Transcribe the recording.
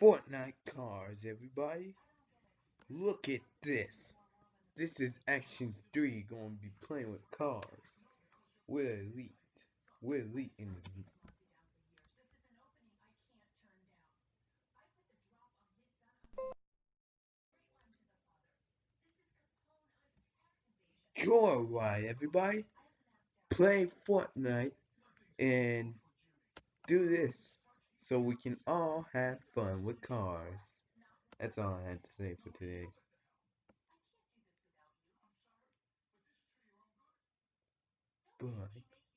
Fortnite cars, everybody. Look at this. This is Action 3 gonna be playing with cars. We're elite. We're elite in this Sure, right, everybody. Play Fortnite and do this so we can all have fun with cars. That's all I had to say for today. Bye.